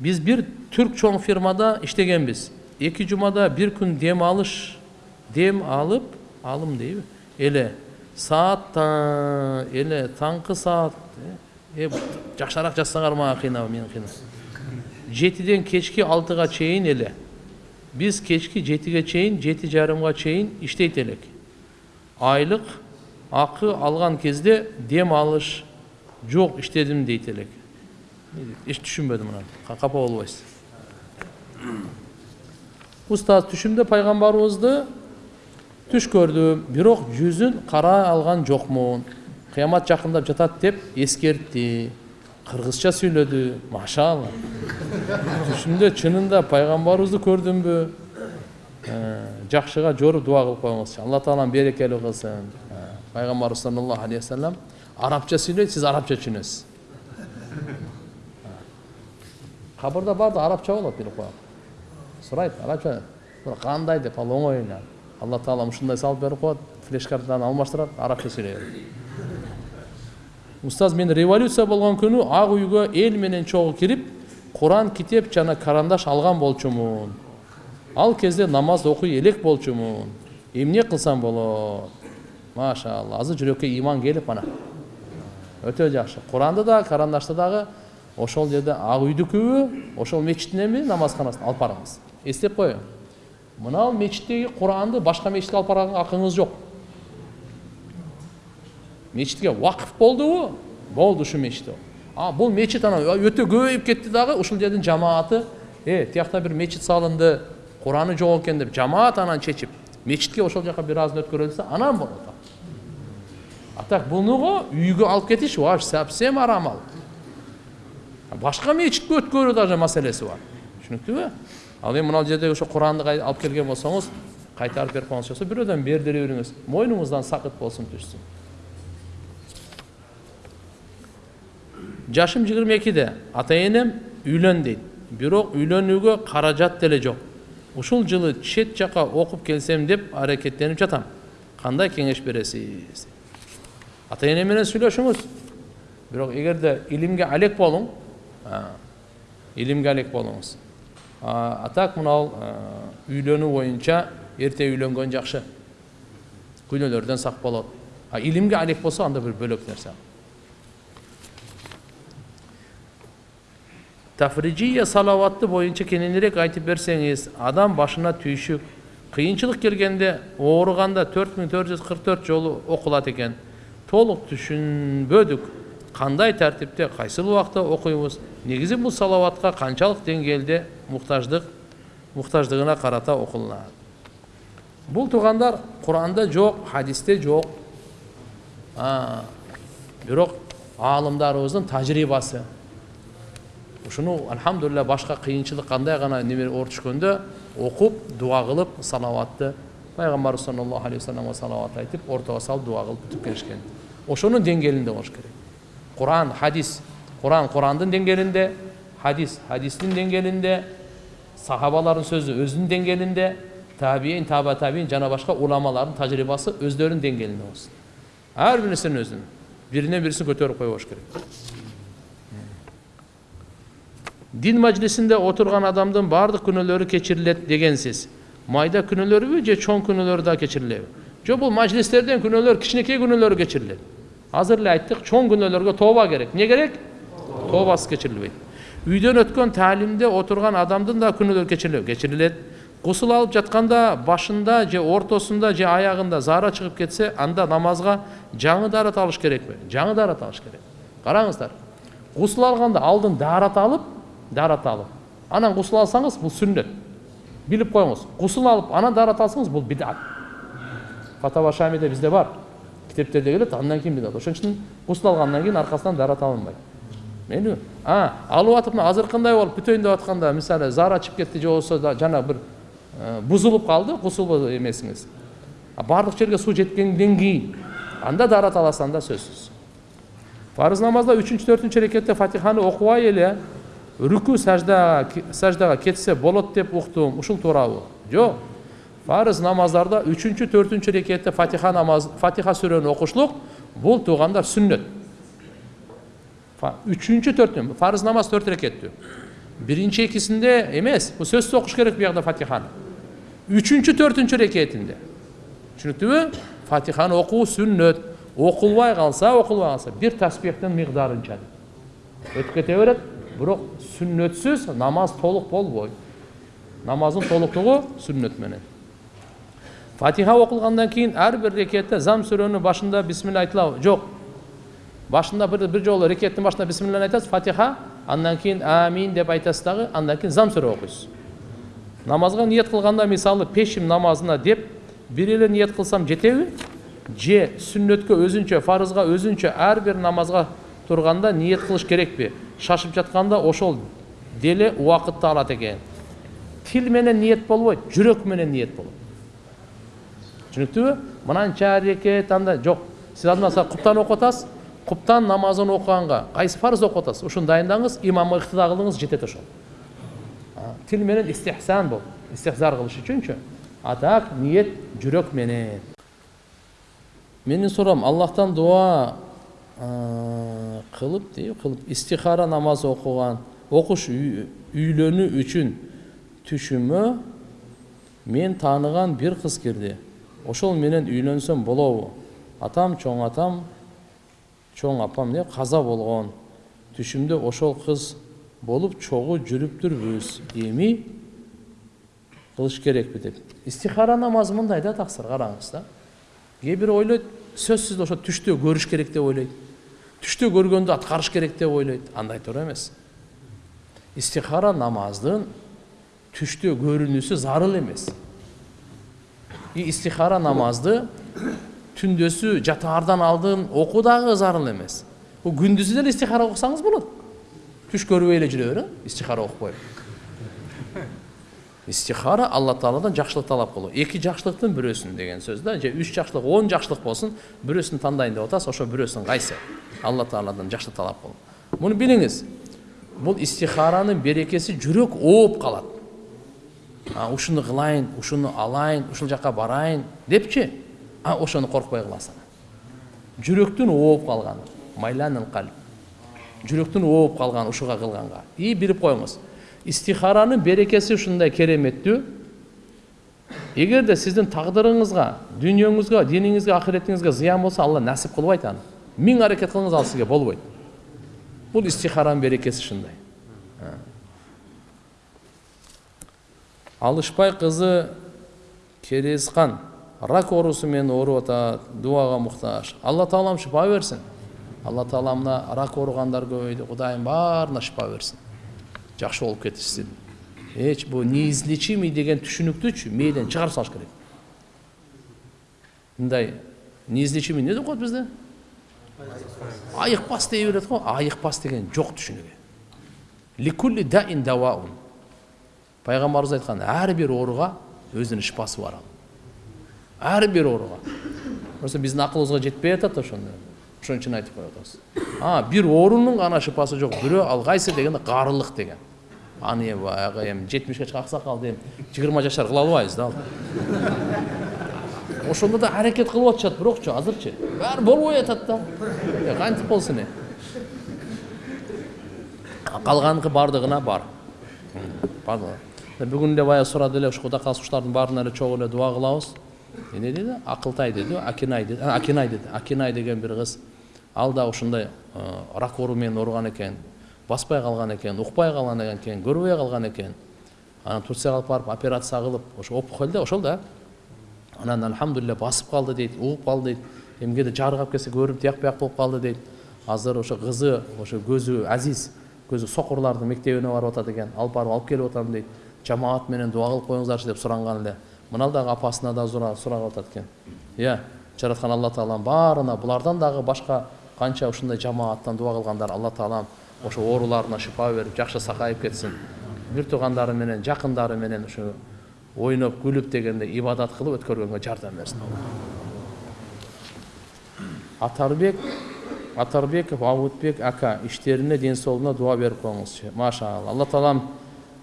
биз бир түрк чоң фирмада иштегенбиз эки жумада бир күн дем алыш дем алып алым дейби эле саат эле таңкы саат э жакшыраак жазсаңар мага кыйнап мени кыйнап жетиден кечки алтыга чейин эле биз кечки жетиге чейин жети жарымга чейин иштейт элек айлык акы алган кезде дем алыш жок иштедим дейт элек эч түшүнбөдүм анан капа болбойсуз устаз түшүмдө пайгамбарыбызды түш көрдүм бирок жүзүн карай алган жокмун кыямат жакындап жатат деп эскертти кыргызча сүйлөдү машалла түшүмдө чынында пайгамбарыбызды көрдүмбү жакшыга жоруп дуба кылып коюңузчу алла таалам берекелүү кылсын пайгамбарыбыз саллаллаху алейхи вассалам арабча сүйлөйт сиз арабча түшүнөсүз кабырда баардыгы арабча болот билип коелу сурайт арабча кандай деп ал эле алла таалам ушундай салып берип коет флеш картаны алмаштырат арабча сүйлөй берет устаз мен революция болгон күнү ак үйгө эл менен чогуу кирип куран китеп жана карандаш алган болчумун ал кезде намаз окуй элек болчумун эмне кылсам болот машалла азыр жүрөккө ыйман келип ана өтө жакшы куранды дагы карандашты дагы ошол жерде ак үйдүкүбү ошол мечиттин эми намазканасына алып барыңыз эстеп коюң мынау мечиттеги куранды башка мечитке алып барганга акыңыз жок мечитке вакыф болдубу болду ушу мечит а бул мечит анан өтө көбөйүп кетти дагы ушул жердин жамааты э тиякта бир мечит салынды кураны жок экен деп жамаат анан чечип мечитке ошол жака бир азын өткөрөлү десе анан болот а так бунуго үйгө алып кетиш вообще совсем арам ал башка мечитке өткөрүү даже маселеси бар түшүнүктүүбү ал эми мына жердеги ошо куранды алып келген болсоңуз кайтарып берип койгуңуз болсо бирөөдөн бердире бериңиз мойнуңуздан сакыт болсун түшсүн жашым жыйырма экиде ата энем үйлөн дейт бирок үйлөнүүгө каражат деле жок ушул жылы чет жака окуп келсем деп аракеттенип жатам кандай кеңеш бересиз ата эне менен сүйлөшүңүз бирок эгерде илимге алек болуң илимге алек болуңуз. А так мынау үйлөнүү боюнча эрте үйлөнгөн жакшы күнөөлөрдөн сак болот. А илимге алек болсо анда бир бөлөк нерсе тафриджия салаватты боюнча кененирээк айтып берсеңиз адам башына түйшүк кыйынчылык келгенде ооруганда төрт миң төрт жүз кырк төрт жолу окулат экен толук түшүнбөдүк. Кандай тартипте кайсыл убакта окуйбуз негизи бул салаватка канчалык деңгээлде муктаждык муктаждыгына карата окулунат бул туугандар куранда жок хадисте жок бирок аалымдарыбыздын тажрыйбасы ушуну альхамдулилля башка кыйынчылык кандай гана неме оор түшкөндө окуп дуа кылып салаватты пайгамбарыбыз саллаллаху алейхи вассаламга салават айтып ортого салып дуа кылып бүтүп келишкен ошонун деңгээлинде болуш керек. Kur'an, hadis. Kur'an, Kur'an'ın dengelinde. Hadis, hadisin dengelinde. Sahabaların sözü özün dengelinde. Tabi'in, tabi tabi'in, cana başka ulamaların tecrübası özlerin dengelinde olsun. Her birisinin özünün. Birine birisini götürüp koyuş gerek. Din meclisinde oturgan adamdan bardık günülörü keçirilet degen siz. Mayda günülörü ve çoğun günülörü da keçirilet. Jo bu meclislerden günülör, kişineki günülörü keçirilet. Азыр эле айттык чоң күнөөлөргө тооба керек эмне керек тообасыз кечирилбейт үйдөн өткөн таалимде отурган адамдын да күнөөлөрү кечирилеби кечирилет гусул алып жатканда башында же ортосунда же аягында заара чыгып кетсе анда намазга жаңы даарат алыш керекпи жаңы даарат алыш керек караңыздар гусул алганда алдын даарат алып даарат алып анан гусул алсаңыз бул сүннөт билип коюңуз гусул алып анан даарат алсаңыз бул бидат фатава шамиде бизде бар китептерде келет андан кийин бидат ошон үчүн гусул алгандан кийин аркасынан даарат алынбайт мейлиби а алып атып мына азыркындай болуп бүтөйүн деп атканда мисалы заара чыгып кетти же болбосо жана бир бузулуп калды гусул эмесиңиз баардык жерге суу жеткенден кийин анда даарат аласыз анда сөзсүз фарыз намазда үчүнчү төртүнчү рекетте фатиханы окубай эле рүкү саждага кетсе болот деп уктум ушул туурабы жок фарыз намаздарда үчүнчү төртүнчү рекетте фатиха намаз фатиха сүрөнү окушлук бул туугандар сүннөт үчүнчү төртүнчү фарыз намаз төрт рекеттүү биринчи экисинде эмес бул сөзсүз окуш керек биягда фатиханы үчүнчү төртүнчү рекетинде түшүнүктүбү фатиханы окуу сүннөт окулбай калса окулбай калса бир таспихтин мигдарынча өтүп кете берет бирок сүннөтсүз намаз толук болбойт намаздын толуктугу сүннөт менен фатиха окулгандан кийин ар бир рекетте зам сүрөнүн башында бисмилля айтылабы жок башында бир бир жолу рекеттин башында бисмилланы айтасыз фатиха андан кийин амин деп айтасыз дагы андан кийин зам сүрө окуйсуз намазга ниет кылганда мисалы пешим намазына деп бир эле ниет кылсам жетеби же сүннөткө өзүнчө фарызга өзүнчө ар бир намазга турганда ниет кылыш керекпи шашып жатканда ошол деле убакытты алат экен тил менен ниет болбойт жүрөк менен ниет болот түшүнүктүбү мынанча рекет анда жок сиз анда куптан окуп атасыз куптан намазын окуганга кайсы фарыз окуп атасыз ушуну дайындаңыз имамга ыктыда кылыңыз жетет ошол тил менен истихсан болуп истихзар кылыш үчүнчү а так ниет жүрөк менен менин суроом аллахтан дуа кылып дейби кылып истихара намаз окуган окуш үйлөнүү үчүн түшүмө мен тааныган бир кыз кирди ошол менен үйлөнсөм болобу. Атам чоң атам чоң апам не каза болгон түшүмдө ошол кыз болуп чогуу жүрүптүрбүз эми кылыш керекпи деп. Истихара намазы мындай да таксыр караңыз да. Кээ бирөө ойлойт сөзсүз ошо түштө көрүш керек деп ойлойт. Түштө көргөндү аткарыш керек деп ойлойт. Андай туура эмес. Истихара намаздын түштө көрүнүүсү зарыл эмес. Истихара намазды түндөсү жатаардан алдын окуу дагы зарыл эмес күндүзү деле истихара окусаңыз болот түш көрбөй эле жүрө бер истихара окупай истихара алла тааладан жакшылык талап кылуу эки жакшылыктын бирөөсүн деген сөз да же үч жакшылык он жакшылык болсун бирөөсүн тандайын деп атасыз ошо бирөөсүн кайсы алла тааладан жакшылык талап кылуу муну билиңиз бул истихаранын берекеси жүрөк ооп калат ушуну кылайын ушуну алайын ушул жака барайын депчи? А ошону коркпой кыласың. Жүрөктүн ооп калганы майланыл калп жүрөктүн ооп калганы ушуга кылганга. И билип коюңуз. Истихаранын берекеси ушундай кереметтүү. Эгерде сиздин тагдырыңызга дүйнөңүзгө диниңизге ахиретиңизге зыян болсо алла насип кылбайт аны миң аракет кылыңыз ал сизге болбойт. Бул истихаранын берекеси ушундай. Алышбай кызы керезкан рак оорусу менен ооруп атат дубага муктаж алла таалам шифа берсин алла таала мына рак ооругандар көбөйдү кудайым баарына шифа берсин жакшы болуп кетишсин эч бул неизлечимый деген түшүнүктүчү мээден чыгарып салыш керек. Мындай неизлечимый эмне деп коет бизде айыкпас дей берет го айыкпас деген жок түшүнүгү даин даваун пайгамбарыбыз айткан ар бир ооруга өзүнүн шифасы бар ал ар бир ооруга просто биздин акылыбызга жетпей атат ошону ошон үчүн айтып коюп атабыз а бир оорунун гана шифасы жок бирөө ал кайсы дегенде карылык деген. Аны эми баягы эми жетимишке чыккан аксакалды эми жыйырма жашар кыла албайбыз да ал ошондо да аракет кылып атышат бирокчу азырчы баары болбой атат да. Кантип болсун эми калганыкы баардыгына бар. Бүгүн эле баягы сурады эле ушу кудай кааласа ушулардын баарына эле чогуу эле дуба кылабыз эмне деди акылтай деди акинай деди акинай деди акинай деген бир кыз ал да ушундай рак оору менен ооруган экен баспай калган экен укпай калган экен көрбөй калган экен анан турцияга алып барып операция кылып ошо опухоль да ошол да анан альхамдулилля басып калды дейт угуп калды дейт эмгеде жарык келсе көрүп тияк бияк болуп калды дейт азыр ошо кызы ошо көзү азиз көзү сокурлардын мектебине барып атат экен алып барып алып келип атам дейт жамаат менен дуба кылып коюңуздарчы деп суранган эле мына дагы апасына да сурап атат экен иә жараткан алла таалам баарына булардан дагы башка канча ушундай жамааттан дуба кылгандар алла таалам ошо ооруларына шифа берип жакшы сакайып кетсин бир туугандары менен жакындары менен ушу ойноп күлүп дегенде ибадат кылып өткөргөнгө жардам берсин атарбек атарбеков абутбек ака иштерине ден соолугуна дуба берип коюңузчу машалла алла таалам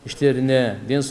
иштерине ден